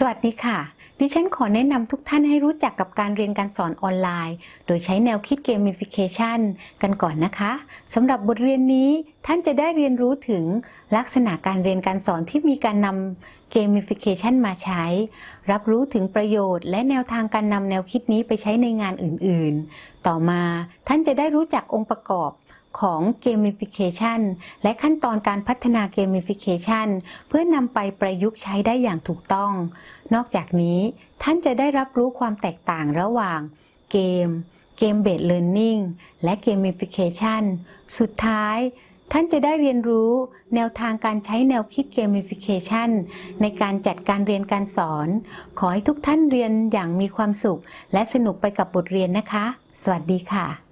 สวัสดีค่ะ ดิฉันขอแนะนำทุกท่านให้รู้จักกับการเรียนการสอนออนไลน์ โดยใช้แนวคิด Gamification กันก่อนนะคะสำหรับบทเรียนนี้ท่านจะได้เรียนรู้ถึงลักษณะการเรียนการสอนที่มีการนำ Gamification มาใช้ รับรู้ถึงประโยชน์ และแนวทางการนำแนวคิดนี้ไปใช้ในงานอื่นๆ ต่อมาท่านจะได้รู้จักองค์ประกอบ ของ Gamification และขั้นตอนการพัฒนา Gamification เพื่อนำไปประยุกต์ใช้ได้อย่างถูกต้อง นอกจากนี้ท่านจะได้รับรู้ความแตกต่างระหว่างเกม Game-based learning และ Gamification สุดท้ายท่านจะได้เรียนรู้แนวทางการใช้แนวคิด Gamification ในการจัดการเรียนการสอน ขอให้ทุกท่านเรียนอย่างมีความสุข และสนุกไปกับบทเรียนนะคะ สวัสดีค่ะ